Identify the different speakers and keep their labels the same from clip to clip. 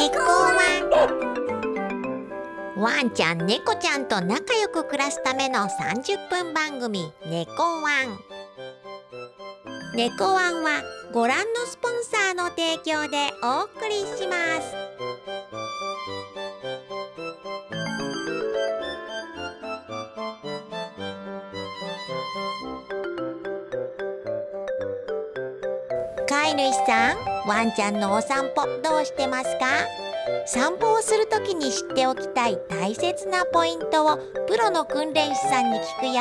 Speaker 1: 猫ワン。ワンちゃん猫ちゃんと仲良く暮らすための30分番組猫ワン。猫ワンはご覧のスポンサーの提供でお送りします。飼い主さんワンちゃんのお散歩どうしてますか？散歩をするときに知っておきたい大切なポイントをプロの訓練士さんに聞くよ。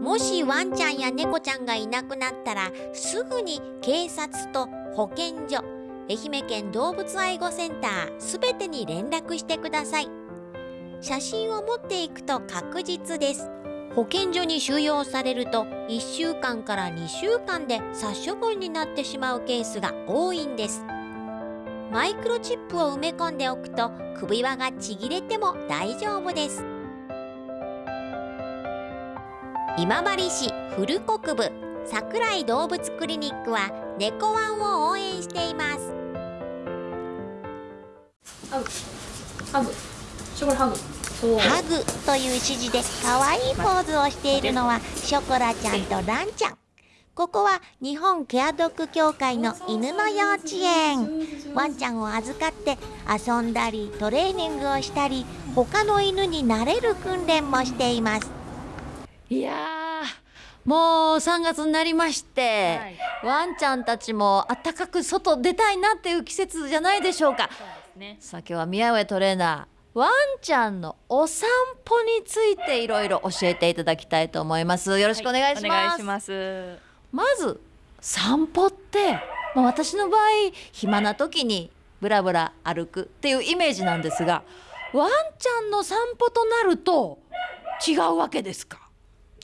Speaker 1: もしワンちゃんや猫ちゃんがいなくなったらすぐに警察と保健所愛媛県動物愛護センターすべてに連絡してください。写真を持っていくと確実です。保健所に収容されると1週間から2週間で殺処分になってしまうケースが多いんです。マイクロチップを埋め込んでおくと首輪がちぎれても大丈夫です。今治市古国部桜井動物クリニックは猫ワンを応援しています。
Speaker 2: ハグ。ハグ。ハグ
Speaker 1: という指示で可愛いポーズをしているのはショコラちゃんとランちゃん。ここは日本ケアドッグ協会の犬の幼稚園。ワンちゃんを預かって遊んだりトレーニングをしたり他の犬になれる訓練もしています。
Speaker 3: いやーもう3月になりまして、ワンちゃんたちも暖かく外出たいなっていう季節じゃないでしょうか。
Speaker 2: そうね。
Speaker 3: さあ今日は宮上トレーナーワンちゃんのお散歩についていろいろ教えていただきたいと思います。よろしくお願いします,、
Speaker 2: お願いします。
Speaker 3: まず散歩って、まあ、私の場合暇な時にブラブラ歩くっていうイメージなんですがワンちゃんの散歩となると違うわけですか？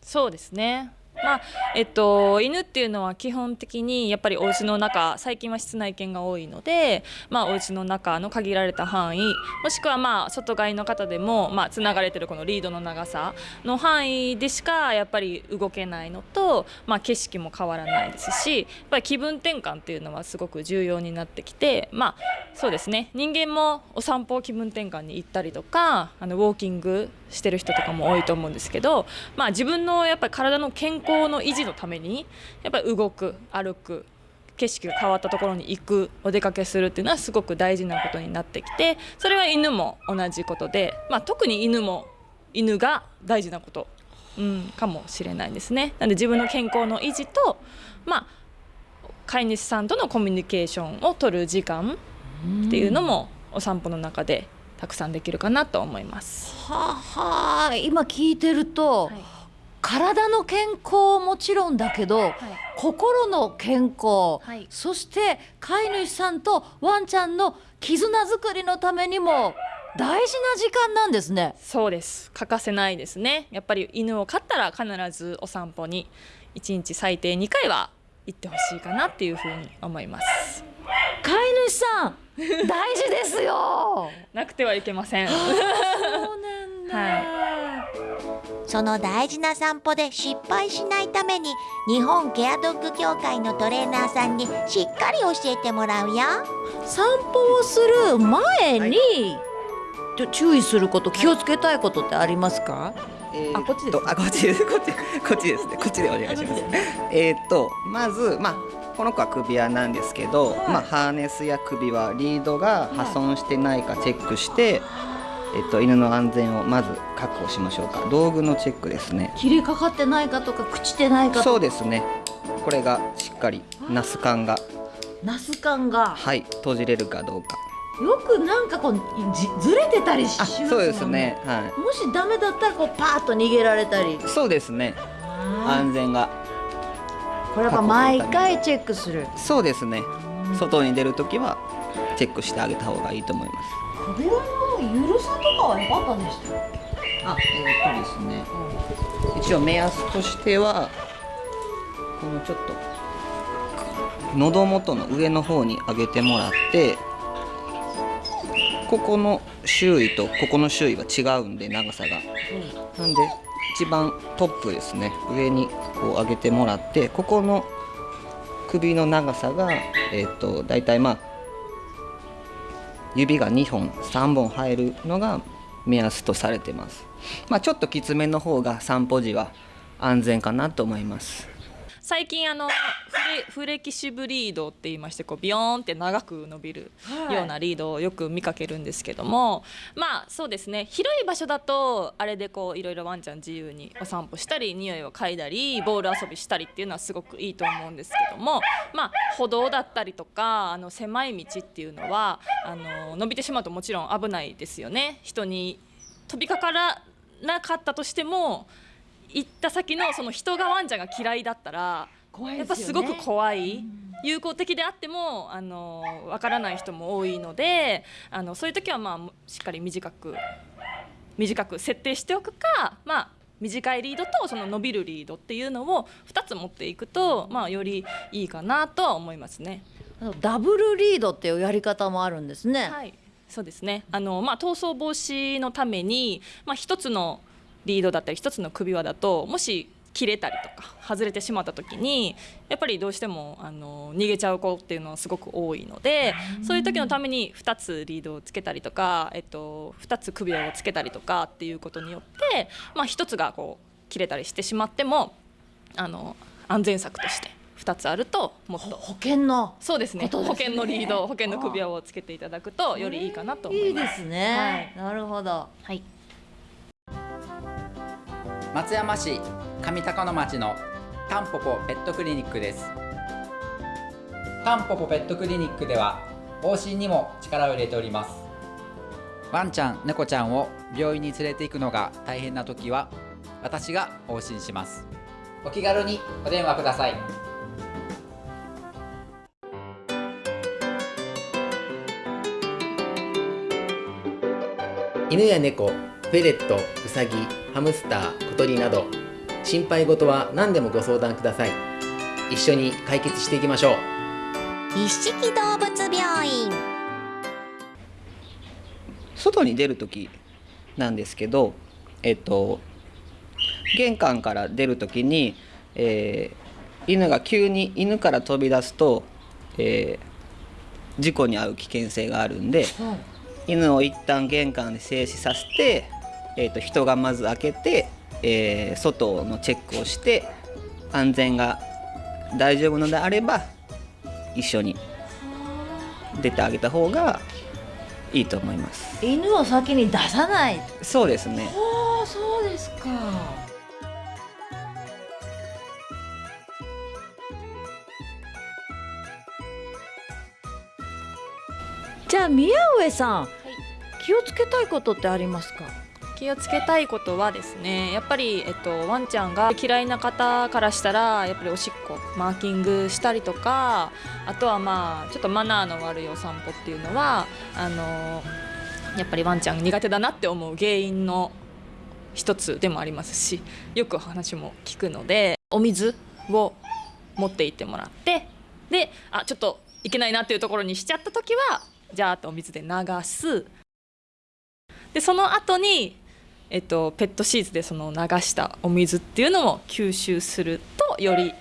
Speaker 2: そうですねまあえっと、犬っていうのは基本的にやっぱりお家の中最近は室内犬が多いので、まあ、お家の中の限られた範囲もしくはまあ外飼いの方でも、まあ、がれてるこのリードの長さの範囲でしかやっぱり動けないのと、まあ、景色も変わらないですしやっぱり気分転換っていうのはすごく重要になってきて、まあ、そうですね。人間もお散歩気分転換に行ったりとかあのウォーキングしてる人とかも多いと思うんですけど、まあ、自分のやっぱり体の健康の維持のためにやっぱり動く歩く景色が変わったところに行くお出かけするっていうのはすごく大事なことになってきてそれは犬も同じことで、まあ、特に犬も犬が大事なこと、うん、かもしれないですね。なので自分の健康の維持と、まあ、飼い主さんとのコミュニケーションを取る時間っていうのもお散歩の中でたくさんできるかなと思います。
Speaker 3: はあはあ今聞いてると、体の健康もちろんだけど、心の健康、
Speaker 2: はい。
Speaker 3: そして飼い主さんとワンちゃんの絆作りのためにも大事な時間なんですね。
Speaker 2: そうです。欠かせないですね。やっぱり犬を飼ったら必ずお散歩に1日最低2回は行ってほしいかなっていうふうに思います。
Speaker 3: 飼い主さん 大事ですよ。
Speaker 2: なくてはいけません。
Speaker 3: そうなんだ。
Speaker 2: は
Speaker 1: その大事な散歩で失敗しないために日本ケアドッグ協会のトレーナーさんにしっかり教えてもらうよ。
Speaker 3: 散歩をする前に、ちょ注意すること気をつけたいことってありますか？
Speaker 4: えー
Speaker 2: あこっちです
Speaker 4: とあこっちです。こっちこっちですね。こっちでお願いします。えーっとまずまあこの子は首輪なんですけど、まあハーネスや首輪リードが破損してないかチェックして、えっと犬の安全をまず確保しましょうか。道具のチェックですね。
Speaker 3: 切れかかってないかとか朽ちてないか
Speaker 4: そうですね。これがしっかりナス管が。
Speaker 3: ナス感が。
Speaker 4: はい閉じれるかどうか。
Speaker 3: よくなんかこうじずれてたりし
Speaker 4: あ
Speaker 3: ますもん
Speaker 4: そうですね。は
Speaker 3: もしダメだったらこうパーッと逃げられたり。
Speaker 4: いそうですね。安全が
Speaker 3: これやっぱ毎回チェックする。
Speaker 4: そうですね。外に出るときはチェックしてあげた方がいいと思います。
Speaker 3: 扉の緩さとかは良かったでした
Speaker 4: あ、えー、っとですね。一応目安としてはこのちょっと喉元の上の方に上げてもらって、ここの周囲とここの周囲は違うんで長さが。なんで一番トップですね。上にこう上げてもらってここの首の長さが、えー、と大体まあ指が2本3本入るのが目安とされてます、まあ、ちょっときつめの方が散歩時は安全かなと思います。
Speaker 2: 最近あのフレフレキシブリードって言いましてこうビヨーンって長く伸びるようなリードをよく見かけるんですけども、まあそうですね。広い場所だとあれでこういろいろワンちゃん自由にお散歩したり匂いを嗅いだりボール遊びしたりっていうのはすごくいいと思うんですけどもまあ歩道だったりとかあの狭い道っていうのはあの伸びてしまうともちろん危ないですよね。人に飛びかからなかったとしても行った先のその人がワンちゃんが嫌いだったら
Speaker 3: 怖
Speaker 2: やっぱすごく怖い。友好的であってもあのわからない人も多いのであのそういう時はまあしっかり短く短く設定しておくかまあ短いリードとその伸びるリードっていうのを2つ持っていくと、まあ、よりいいかなとは思いますね。
Speaker 3: ダブルリードっていうやり方もあるんですね。
Speaker 2: はい。そうですね。あの、まあ、逃走防止のために、まあ、1つのリードだったり1つの首輪だともし切れたりとか外れてしまった時にやっぱりどうしてもあの逃げちゃう子っていうのはすごく多いのでそういう時のために2つリードをつけたりとか、えっと、2つ首輪をつけたりとかっていうことによって、まあ、1つがこう切れたりしてしまってもあの安全策として2つあるともっと
Speaker 3: 保険の
Speaker 2: そうですね
Speaker 3: ね
Speaker 2: 保険のリード保険の首輪をつけていただくとよりいいかなと思
Speaker 3: いい
Speaker 2: います。
Speaker 3: ですね。なるほど。
Speaker 2: はい
Speaker 5: 松山市上高野町のタンポポペットクリニックです。タンポポペットクリニックでは往診にも力を入れております。ワンちゃん猫ちゃんを病院に連れて行くのが大変な時は私が往診します。お気軽にお電話ください。
Speaker 6: 犬や猫、フェレット、ウサギ、ハムスター、小鳥など心配事は何でもご相談ください。一緒に解決していきましょう。
Speaker 1: 一色動物病院。
Speaker 4: 外に出る時なんですけどえっと玄関から出る時に、えー犬が急に犬から飛び出すと、えー事故に遭う危険性があるんで犬を一旦玄関で静止させて、えー、と人がまず開けて、えー外のチェックをして安全が大丈夫のであれば一緒に出てあげた方がいいと思います。
Speaker 3: 犬を先に出さない？
Speaker 4: そうですね。
Speaker 3: ああ、そうですか。じゃあ宮上さん、気をつけたいことってありますか？
Speaker 2: 気をつけたいことはですねやっぱり、えっと、ワンちゃんが嫌いな方からしたらやっぱりおしっこマーキングしたりとかあとはまあちょっとマナーの悪いお散歩っていうのはあのやっぱりワンちゃん苦手だなって思う原因の一つでもありますしよく話も聞くのでお水を持って行ってもらってであちょっといけないなっていうところにしちゃった時はじゃああとお水で流す。でその後にえっと、ペットシーズでその流したお水っていうのも吸収するとより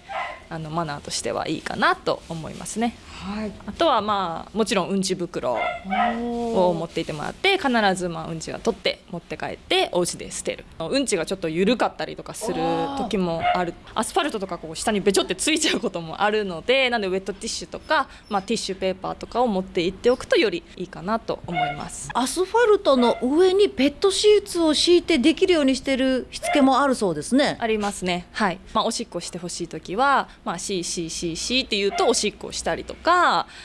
Speaker 2: あのマナーとしてはいいかなと思いますね。
Speaker 3: はい。
Speaker 2: あとはまあもちろんうんち袋を持っていてもらって必ずまあうんちは取って持って帰ってお家で捨てるうんちがちょっと緩かったりとかする時もあるアスファルトとかこう下にべちょってついちゃうこともあるのでなんでウェットティッシュとか、まあ、ティッシュペーパーとかを持って行っておくとよりいいかなと思います。
Speaker 3: アスファルトの上にペットシーツを敷いてできるようにしてるしつけもあるそうですね。
Speaker 2: ありますね。はい。まあおしっこしてほしいときは、まあ C C C C って言うとおしっこをしたりとか、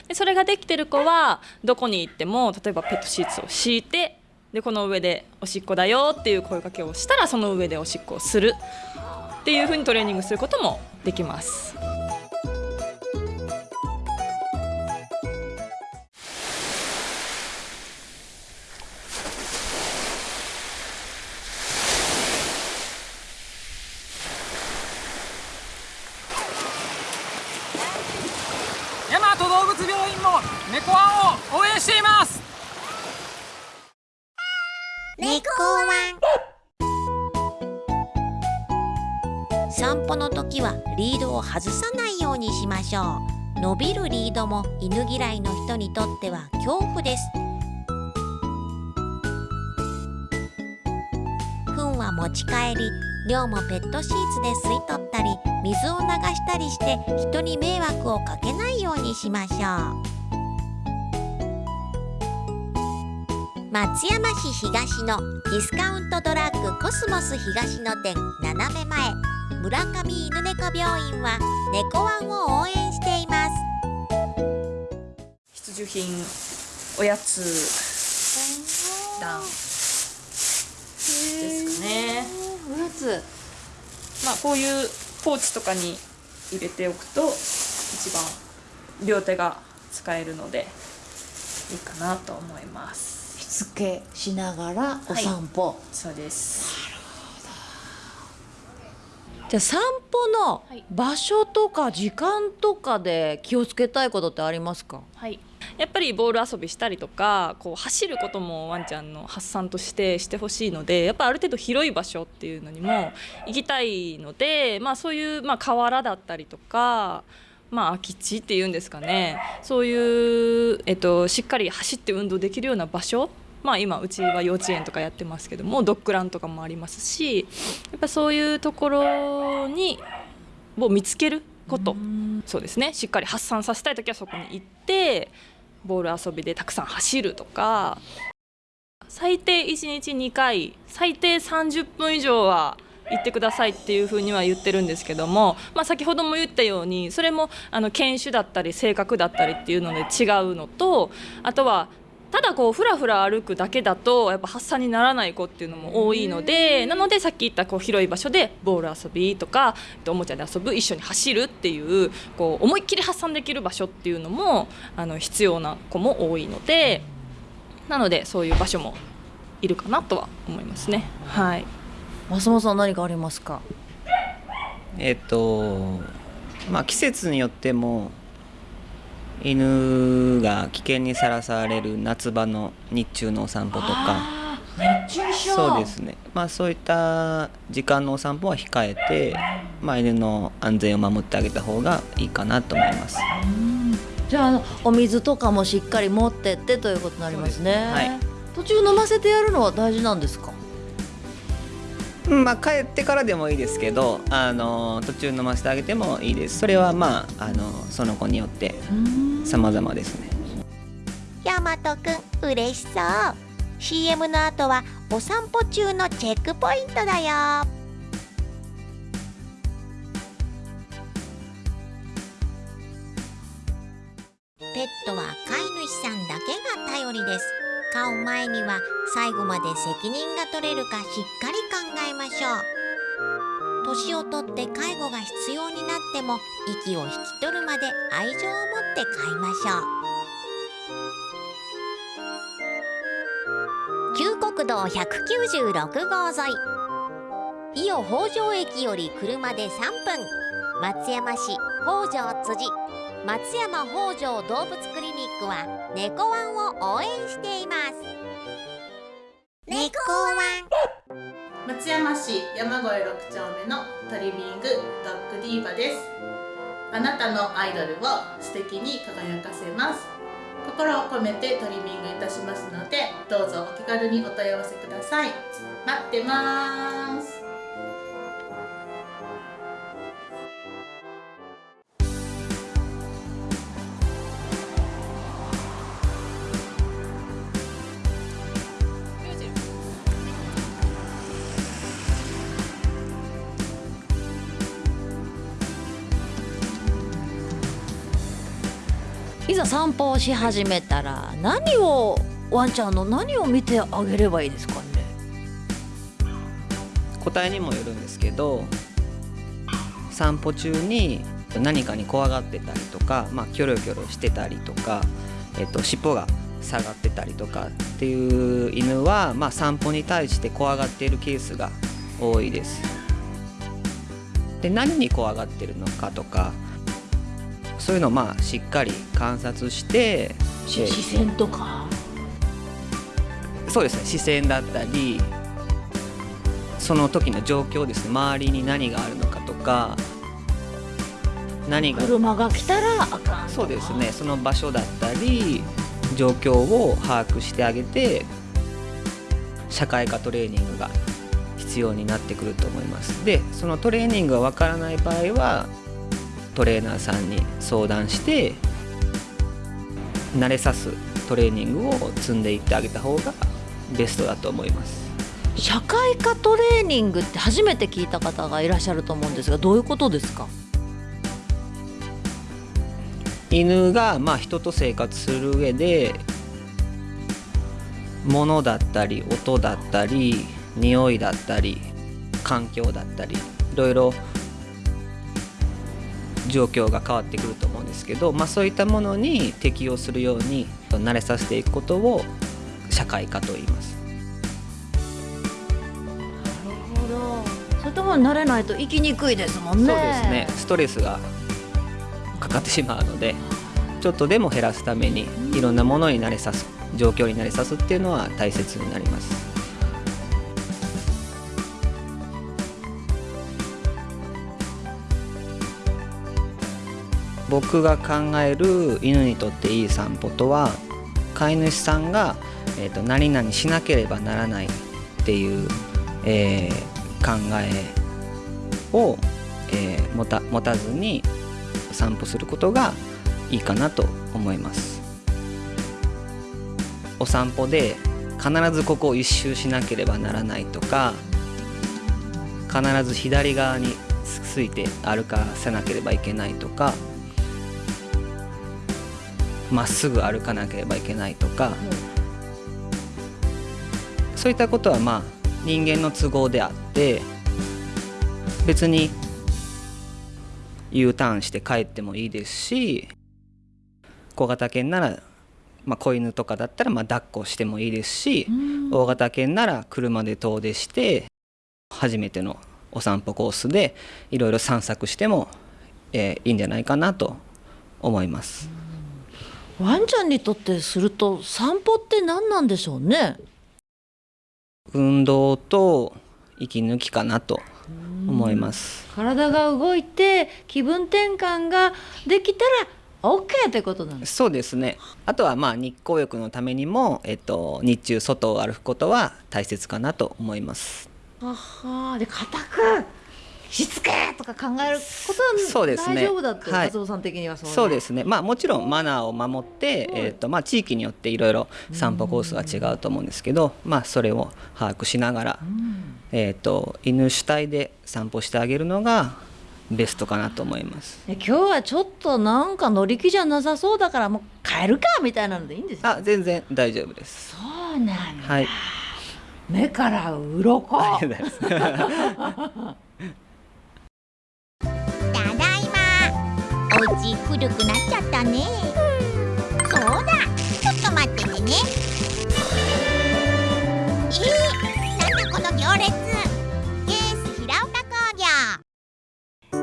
Speaker 2: でそれができてる子はどこに行っても例えばペットシーツを敷いて、でこの上でおしっこだよっていう声かけをしたらその上でおしっこをするっていうふうにトレーニングすることもできます。
Speaker 1: 犬嫌いの人にとっては恐怖です。糞は持ち帰り量もペットシーツで吸い取ったり水を流したりして人に迷惑をかけないようにしましょう。松山市東のディスカウントドラッグコスモス東の店斜め前村上犬猫病院は猫ワンを応援しています。
Speaker 2: 必需品おやつ段ですかね。
Speaker 3: おやつ
Speaker 2: まあこういうポーチとかに入れておくと一番両手が使えるのでいいかなと思います。
Speaker 3: しつけしながらお散歩、
Speaker 2: そうです。
Speaker 3: じゃあ散歩の場所とか時間とかで気をつけたいことってありますか？
Speaker 2: はいやっぱりボール遊びしたりとかこう走ることもワンちゃんの発散としてしてほしいのでやっぱある程度広い場所っていうのにも行きたいので、まあ、そういう、まあ、河原だったりとか、まあ、空き地っていうんですかね。そういう、えっと、しっかり走って運動できるような場所まあ、今うちは幼稚園とかやってますけどもドッグランとかもありますしやっぱそういうところにを見つけること。そうですね。しっかり発散させたい時はそこに行ってボール遊びでたくさん走るとか。最低1日2回最低30分以上は行ってくださいっていうふうには言ってるんですけども、まあ、先ほども言ったようにそれもあの犬種だったり性格だったりっていうので違うのとあとはただこうふらふら歩くだけだとやっぱ発散にならない子っていうのも多いのでなのでさっき言ったこう広い場所でボール遊びとかおもちゃで遊ぶ一緒に走るっていうこう思いっきり発散できる場所っていうのもあの必要な子も多いのでなのでそういう場所もいるかなとは思いますね。はい。
Speaker 3: 松本さん何かありますか？
Speaker 4: えっとまあ季節によっても犬が危険にさらされる夏場の日中のお散歩とか。そうですね。まあそういった時間のお散歩は控えて、まあ、犬の安全を守ってあげた方がいいかなと思います。
Speaker 3: じゃあお水とかもしっかり持ってってということになりますね。
Speaker 4: はい。
Speaker 3: 途中飲ませてやるのは大事なんですか？
Speaker 4: うんまあ帰ってからでもいいですけどあの途中飲ませてあげてもいいです。それはまああのその子によって様々ですね。
Speaker 1: ヤマトくん嬉しそう。CM の後はお散歩中のチェックポイントだよ。ペットは飼い主さんだけが頼りです飼う前には最後まで責任が取れるかしっかり考えましょう。年をとって介護が必要になっても息を引き取るまで愛情を持って飼いましょう。旧国道196号沿い。伊予北条駅より車で3分。松山市北条辻。松山北条動物クリニックは猫ワンを応援しています。猫ワン。
Speaker 7: 松山市山越6丁目のトリミングドッグディーバです。あなたのアイドルを素敵に輝かせます。心を込めてトリミングいたしますのでどうぞお気軽にお問い合わせください。待ってます。
Speaker 3: いざ散歩をし始めたら何をワンちゃんの何を見てあげればいいですかね？
Speaker 4: 答えにもよるんですけど散歩中に何かに怖がってたりとか、まあ、キョロキョロしてたりとか、えっと、尻尾が下がってたりとかっていう犬は、まあ、散歩に対して怖がっているケースが多いです。で何に怖がってるのかとかそういうのをまあしっかり観察してで
Speaker 3: 視線とか？
Speaker 4: そうですね視線だったりその時の状況ですね。周りに何があるのかとかか何が
Speaker 3: 車が来たらあかん
Speaker 4: そうですねその場所だったり状況を把握してあげて社会科トレーニングが必要になってくると思います。でそのトレーニングがわからない場合はトレーナーさんに相談して慣れさすトレーニングを積んでいってあげた方がベストだと思います。
Speaker 3: 社会科トレーニングって初めて聞いた方がいらっしゃると思うんですがどういうことですか？
Speaker 4: 犬がまあ人と生活する上で物だったり音だったり匂いだったり環境だったりいろいろ状況が変わってくると思うんですけど、まあ、そういったものに適応するように慣れさせていくことを社会科と言います。
Speaker 3: なるほどそういったものに慣れないと生きにくいですもんね
Speaker 4: そうですねストレスがかかってしまうのでちょっとでも減らすためにいろんなものに慣れさす状況に慣れさすっていうのは大切になります。僕が考える犬にとっていい散歩とは飼い主さんが、えー、と何々しなければならないっていう、えー考えを、えー持た持たずに散歩することがいいかなと思います。お散歩で必ずここを一周しなければならないとか必ず左側について歩かせなければいけないとかまっすぐ歩かなければいけないとか、そういったことはまあ人間の都合であって別に U ターンして帰ってもいいですし小型犬なら、まあ、子犬とかだったらまあ抱っこしてもいいですし大型犬なら車で遠出して初めてのお散歩コースでいろいろ散策しても、えーいいんじゃないかなと思います。
Speaker 3: ワンちゃんにとってすると散歩って何なんでしょうね？
Speaker 4: 運動と息抜きかなと思います。
Speaker 3: 体が動いて気分転換ができたら OK ってことなんです
Speaker 4: そうですね。あとはまあ日光浴のためにも、えっと、日中外を歩くことは大切かなと思います。
Speaker 3: ははで固くしつけとか考えることは大丈夫だって、
Speaker 4: はい
Speaker 3: 松尾さん的にはそう
Speaker 4: そうですすね。まあもちろんマナーを守って、えっとまあ地域によっていろいろ散歩コースは違うと思うんですけど、まあそれを把握しながら、えっと犬主体で散歩してあげるのがベストかなと思います。
Speaker 3: 今日はちょっとなんか乗り気じゃなさそうだからもう帰るかみたいなのでいいんですか
Speaker 4: あ、全然大丈夫です。
Speaker 3: そうなんだ
Speaker 4: はい。
Speaker 3: 目から鱗
Speaker 4: ありがとうございます。
Speaker 1: まお家古くなっちゃったね。そうだ。ちょっと待っててね。えー、なんだこの行列。ケース平岡工業。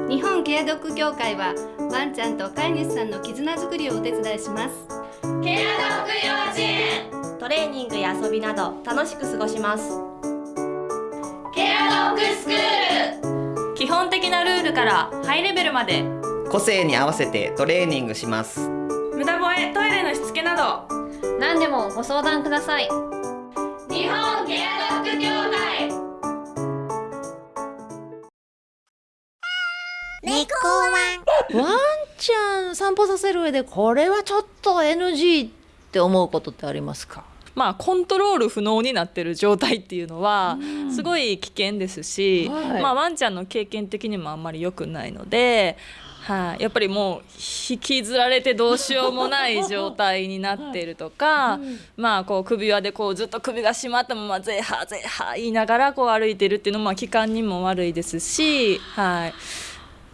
Speaker 8: 日本ケアドッグ協会はワンちゃんと飼い主さんの絆づくりをお手伝いします。ケアドッグ幼稚園
Speaker 9: トレーニングや遊びなど楽しく過ごします。
Speaker 8: ケアドッグスクール。
Speaker 9: 基本的なルールからハイレベルまで
Speaker 4: 個性に合わせてトレーニングします。
Speaker 9: 無駄吠えトイレのしつけなど。
Speaker 8: 何でもご相談ください。日本ケアドッグ協会。
Speaker 1: 猫ワン
Speaker 3: ワンちゃん散歩させる上でこれはちょっと NG って思うことってありますか？
Speaker 2: まあ、コントロール不能になってる状態っていうのはすごい危険ですし、
Speaker 3: はい。
Speaker 2: まあ、ワンちゃんの経験的にもあんまり良くないので、はい、やっぱりもう引きずられてどうしようもない状態になっているとか、まあ、こう首輪でこうずっと首が締まったまま「ゼーハーゼーハー」言いながらこう歩いてるっていうのもまあ気管にも悪いですし、はい、っ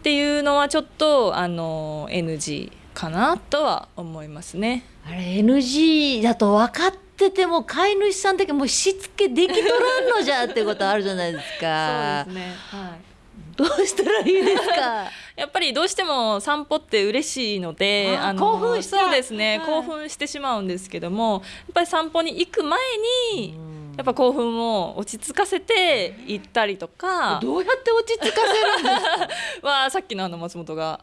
Speaker 2: ていうのはちょっとあの NG かなとは思いますね。
Speaker 3: あれ NG だと分かってても飼い主さん的にもうしつけできとらんのじゃってことあるじゃないですか。
Speaker 2: そうですね、はい。
Speaker 3: どうしたらいいですか？
Speaker 2: やっぱりどうしても散歩って嬉しいので
Speaker 3: あー
Speaker 2: の
Speaker 3: 興奮
Speaker 2: そうですね、
Speaker 3: はい。
Speaker 2: 興奮してしまうんですけどもやっぱり散歩に行く前にやっぱ興奮を落ち着かせて行ったりとか
Speaker 3: どうやって落ち着かせるんですか？
Speaker 2: はさっきのあの松本が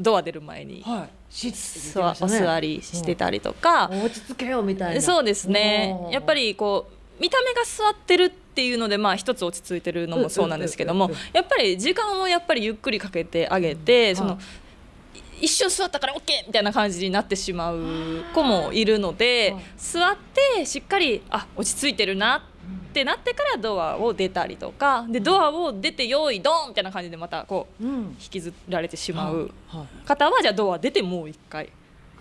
Speaker 2: ドア出る前に、
Speaker 3: はい、し
Speaker 2: 座お座りしてたりとか、
Speaker 3: 落ち着けようみたいな。
Speaker 2: そうですね。やっぱりこう見た目が座ってるっていうのでまあ一つ落ち着いてるのもそうなんですけどもやっぱり時間をやっぱりゆっくりかけてあげて、その一瞬座ったから OK みたいな感じになってしまう子もいるので、座ってしっかりあ落ち着いてるなってなってからドアを出たりとかでドアを出て用意ドンみたいな感じでまたこう引きずられてしまう方はじゃあドア出てもう一回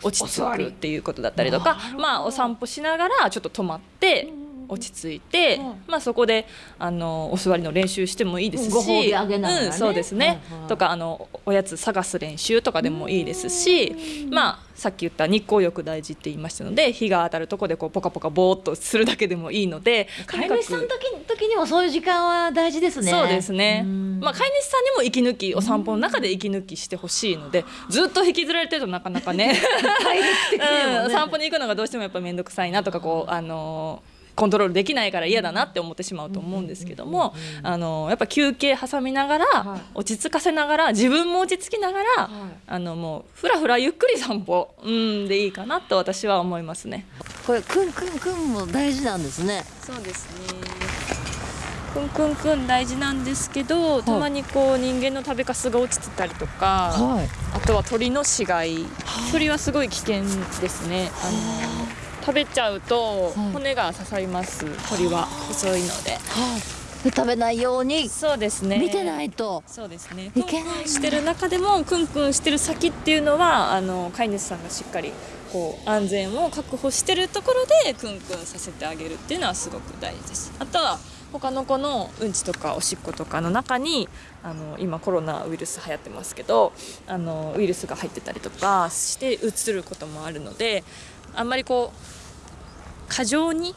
Speaker 2: 落ち着くっていうことだったりとかまあお散歩しながらちょっと止まって。落ち着いて、まあそこであのお座りの練習してもいいですし、そうですね、
Speaker 3: はいはい
Speaker 2: とかあのおやつ探す練習とかでもいいですし、まあさっき言った日光浴大事って言いましたので日が当たるとこでこうポカポカぼーっとするだけでもいいので
Speaker 3: 飼い主さんの時時にもそういう時間は大事ですね。
Speaker 2: そうですね。まあ飼い主さんにも息抜きお散歩の中で息抜きしてほしいので、ずっと引きずられてるとなかなか ね、うん、散歩に行くのがどうしてもやっぱ面倒くさいなとかこうあのーコントロールできないから嫌だなって思ってしまうと思うんですけども、あのーやっぱ休憩挟みながら、落ち着かせながら自分も落ち着きながら、あのもうふらふらゆっくり散歩、うん、でいいかなと私は思いますね。
Speaker 3: これくんくんくんも大事なんですね。
Speaker 2: そうですね。くんくんくん大事なんですけど、たまにこう人間の食べかすが落ちてたりとか、
Speaker 3: はい。
Speaker 2: あとは鳥の死骸、鳥はすごい危険ですね。あの食べちゃうと骨が刺さります。鳥は細いので。
Speaker 3: で食べないように
Speaker 2: そうですね。
Speaker 3: 見てないと
Speaker 2: そうですね。
Speaker 3: いけない
Speaker 2: してる中でもクンクンしてる先っていうのはあの飼い主さんがしっかりこう安全を確保してるところでクンクンさせてあげるっていうのはすごく大事です。あとは他の子のうんちとかおしっことかの中にあの今コロナウイルス流行ってますけどあのウイルスが入ってたりとかしてうつることもあるのであんまりこう過剰に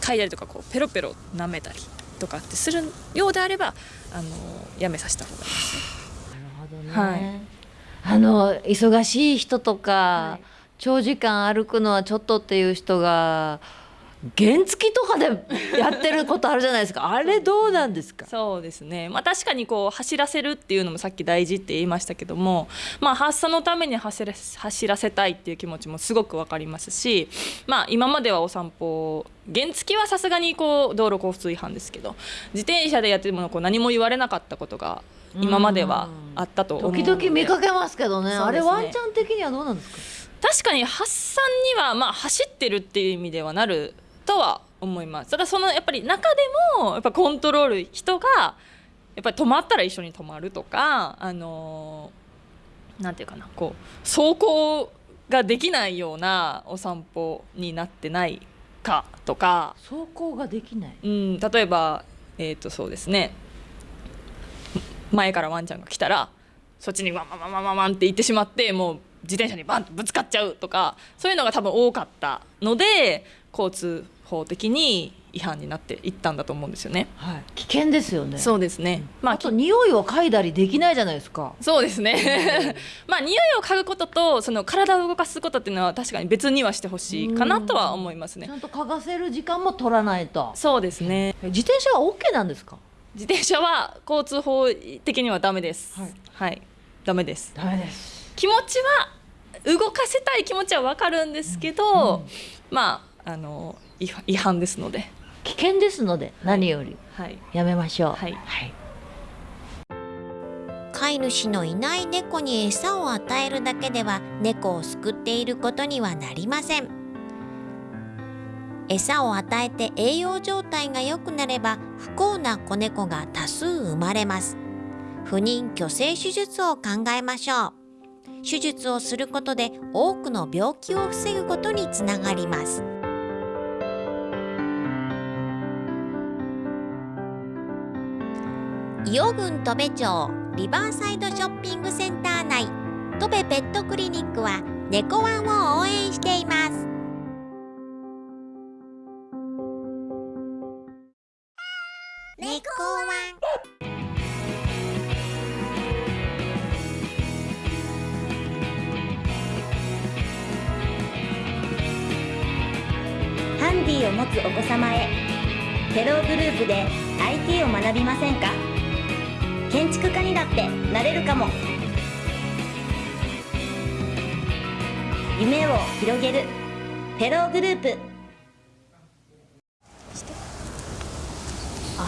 Speaker 2: 嗅いだりとかこうペロペロ舐めたりとかってするようであればあのやめさせた方がいいですね。はい。
Speaker 3: あの忙しい人とか、長時間歩くのはちょっとっていう人が原付とかでやってることあるじゃないですか。あれどうなんですか？
Speaker 2: そうですね、まあ、確かにこう走らせるっていうのもさっき大事って言いましたけども、まあ、発作のために走ら走らせたいっていう気持ちもすごく分かりますし、まあ、今まではお散歩原付はさすがにこう道路交通違反ですけど自転車でやってもこう何も言われなかったことが今まではあったと
Speaker 3: 時々見かけますけどね。あれワンちゃん的にはどうなんですか？
Speaker 2: 確かに発散にはまあ走ってるっていう意味ではなるとは思います。ただそのやっぱり中でもやっぱコントロール人がやっぱり止まったら一緒に止まるとかあのーなんていうかなこう走行ができないようなお散歩になってないかとか。
Speaker 3: 走行ができない。
Speaker 2: うん、例えば、えー、とそうですね。前からワンちゃんが来たらそっちにワンワンワンワンワンワンって行ってしまってもう自転車にバンとぶつかっちゃうとかそういうのが多分多かったので交通法的に違反になっていったんだと思うんですよね。
Speaker 3: はい、危険ですよね。
Speaker 2: そうですね、まあ
Speaker 3: あと匂いを嗅いだりできないじゃないですか。
Speaker 2: そうですね。まあ匂いを嗅ぐこととその体を動かすことっていうのは確かに別にはしてほしいかなとは思いますね。
Speaker 3: ちゃんと嗅がせる時間も取らないと。
Speaker 2: そうですね。
Speaker 3: 自転車は OK なんですか？
Speaker 2: 自転車は交通法的にはダメです。はい、ダメです。
Speaker 3: ダメです。
Speaker 2: 気持ちは動かせたい気持ちはわかるんですけど、まああの違反ですので。
Speaker 3: 危険ですので何より。
Speaker 2: はい。
Speaker 3: やめましょう。
Speaker 2: はい、
Speaker 1: 飼い主のいない猫に餌を与えるだけでは猫を救っていることにはなりません。餌を与えて栄養状態が良くなれば不幸な子猫が多数生まれます。不妊去勢手術を考えましょう。手術をすることで多くの病気を防ぐことにつながります伊予郡戸部町リバーサイドショッピングセンター内。戸部ペットクリニックは猫ワンを応援しています。猫ワン。
Speaker 10: ハンディを持つお子様へ。フェローグループで IT を学びませんか？建築家にだってなれるかも。夢を広げる。フェローグループ。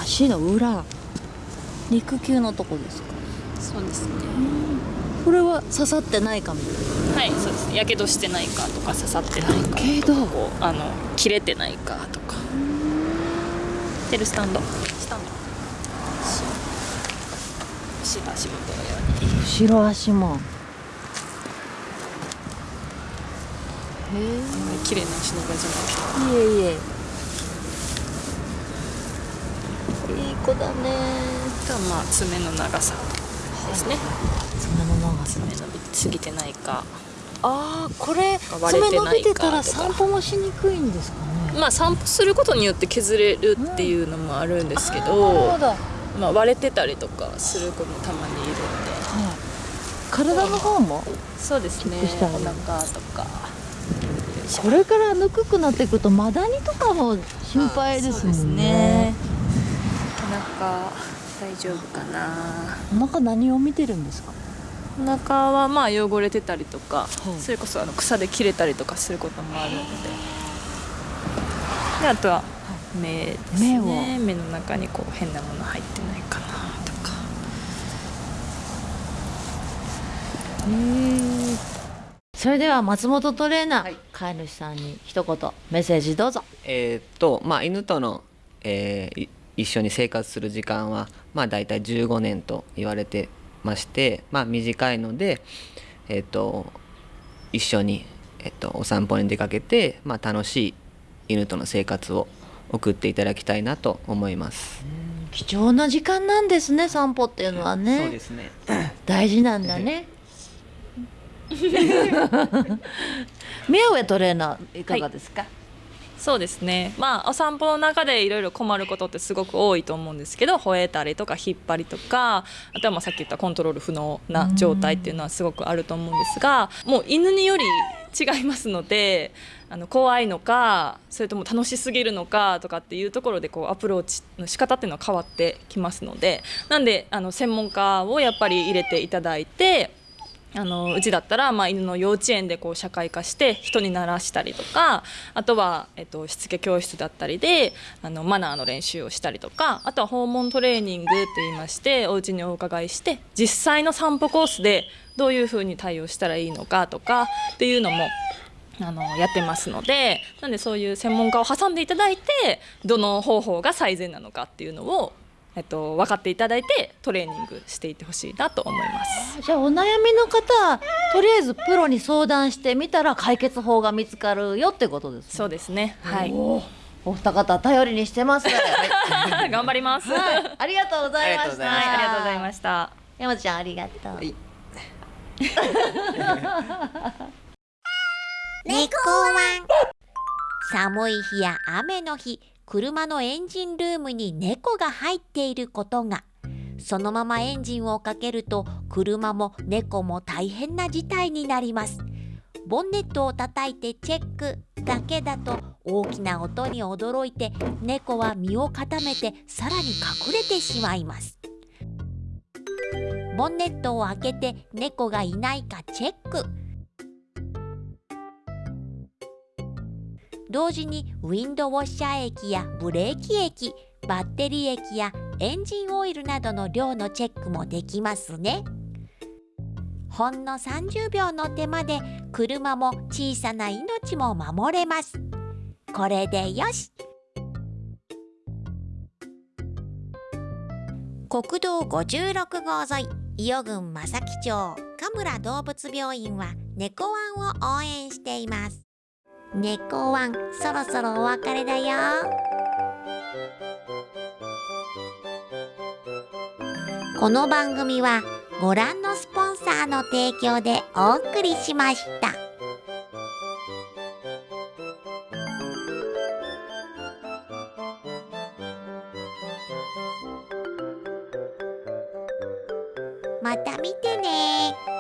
Speaker 3: 足の裏。肉球のとこですか？
Speaker 2: そうですね。
Speaker 3: これは刺さってないかも。
Speaker 2: はいそうです。やけどしてないかとか刺さってないか
Speaker 3: けど。
Speaker 2: こうあの切れてないかとか。テルスタンド。スタンド足元のように。
Speaker 3: 後ろ足もへ
Speaker 2: 綺麗な足の裏じゃない
Speaker 3: えいえいえいい子だね。
Speaker 2: とまあ爪の長さですね。
Speaker 3: 爪の長さ。
Speaker 2: 爪伸びすぎてないか。
Speaker 3: ああこれ
Speaker 2: 割れ
Speaker 3: 爪伸
Speaker 2: てないか。
Speaker 3: びてたら散歩もしにくいんですかね
Speaker 2: まあ散歩することによって削れるっていうのもあるんですけど,、
Speaker 3: なるほど、はい、
Speaker 2: まあ、割れてたりとかする子もたまにいるんで。
Speaker 3: 体の方も
Speaker 2: そうですね。お腹とか。
Speaker 3: これからぬくくなっていくとマダニとかも心配ですもんね。
Speaker 2: お腹大丈夫かな。
Speaker 3: お腹何を見てるんですか？
Speaker 2: お腹はまあ汚れてたりとか、
Speaker 3: はい。
Speaker 2: それこそあの草で切れたりとかすることもあるので。であとは目ですね。
Speaker 3: 目を。
Speaker 2: 目の中にこう変なもの入ってないかなとか。
Speaker 3: それでは松本トレーナー、飼い主さんに一言メッセージどうぞ。
Speaker 4: えーっとまあ犬との、えーい一緒に生活する時間はまあ大体15年と言われてましてまあ短いのでえーっと一緒に、えっと、お散歩に出かけて、まあ、楽しい犬との生活を送っていただきたいなと思います。
Speaker 3: 貴重な時間なんですね散歩っていうのはね。
Speaker 4: そうですね。
Speaker 3: 大事なんだね。宮上トレーナーいかがですか、
Speaker 2: そうですね。まあお散歩の中でいろいろ困ることってすごく多いと思うんですけど吠えたりとか引っ張りとかあとはまあさっき言ったコントロール不能な状態っていうのはすごくあると思うんですがもう犬により違いますのであの怖いのかそれとも楽しすぎるのかとかっていうところでこうアプローチの仕方っていうのは変わってきますのでなんであの専門家をやっぱり入れていただいてあのうちだったら、まあ、犬の幼稚園でこう社会化して人に慣らしたりとかあとは、えっと、しつけ教室だったりであのマナーの練習をしたりとかあとは訪問トレーニングって言いましてお家にお伺いして実際の散歩コースでどういうふうに対応したらいいのかとかっていうのもあのやってますのでなんでそういう専門家を挟んでいただいてどの方法が最善なのかっていうのを、えっと、分かっていただいてトレーニングしていってほしいなと思います。
Speaker 3: じゃあお悩みの方とりあえずプロに相談してみたら解決法が見つかるよってことですね。
Speaker 2: そうですね。はい。
Speaker 3: おお二方頼りにしてます、はい、
Speaker 2: 頑張ります。
Speaker 3: ありがとうございました。
Speaker 2: はい、ありがとうございました。
Speaker 3: 山ちゃんありがとう、
Speaker 4: はい
Speaker 1: 猫ワン。寒い日や雨の日車のエンジンルームに猫が入っていることが。そのままエンジンをかけると車も猫も大変な事態になります。ボンネットを叩いてチェックだけだと大きな音に驚いて猫は身を固めてさらに隠れてしまいます。ボンネットを開けて猫がいないかチェック。同時にウィンドウォッシャー液やブレーキ液バッテリー液やエンジンオイルなどの量のチェックもできますね。ほんの30秒の手間で車も小さな命も守れます。これでよし。国道56号沿い伊予郡正木町神村動物病院は猫ワンを応援しています。猫ワンそろそろお別れだよ。この番組はご覧のスポンサーの提供でお送りしました。また見てね。